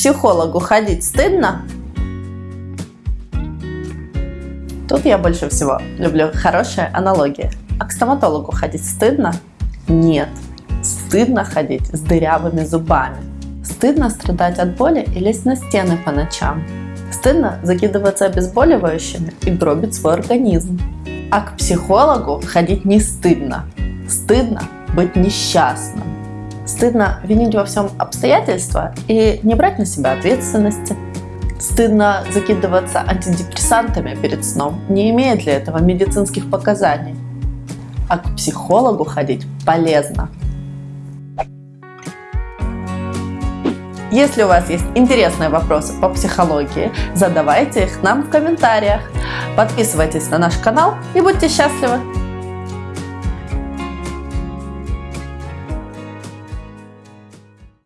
психологу ходить стыдно? Тут я больше всего люблю хорошие аналогии. А к стоматологу ходить стыдно? Нет. Стыдно ходить с дырявыми зубами. Стыдно страдать от боли и лезть на стены по ночам. Стыдно закидываться обезболивающими и гробить свой организм. А к психологу ходить не стыдно. Стыдно быть несчастным. Стыдно винить во всем обстоятельства и не брать на себя ответственности. Стыдно закидываться антидепрессантами перед сном, не имея для этого медицинских показаний. А к психологу ходить полезно. Если у вас есть интересные вопросы по психологии, задавайте их нам в комментариях. Подписывайтесь на наш канал и будьте счастливы!